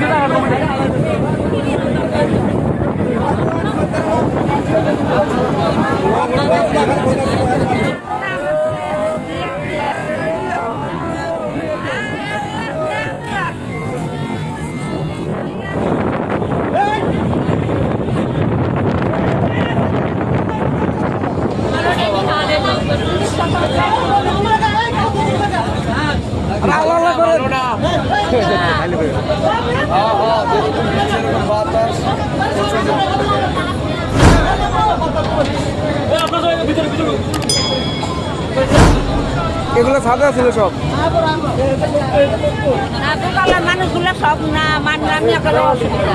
ترجمة نانسي قنقر এগুলো সাদা ছিল সব। মানুষগুলো সব না আমি একটা অসুবিধা।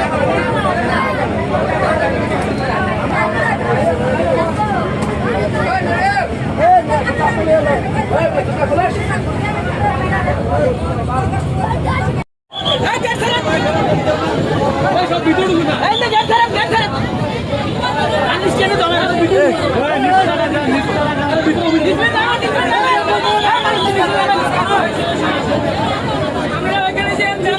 আমরা এখানে যে আমরা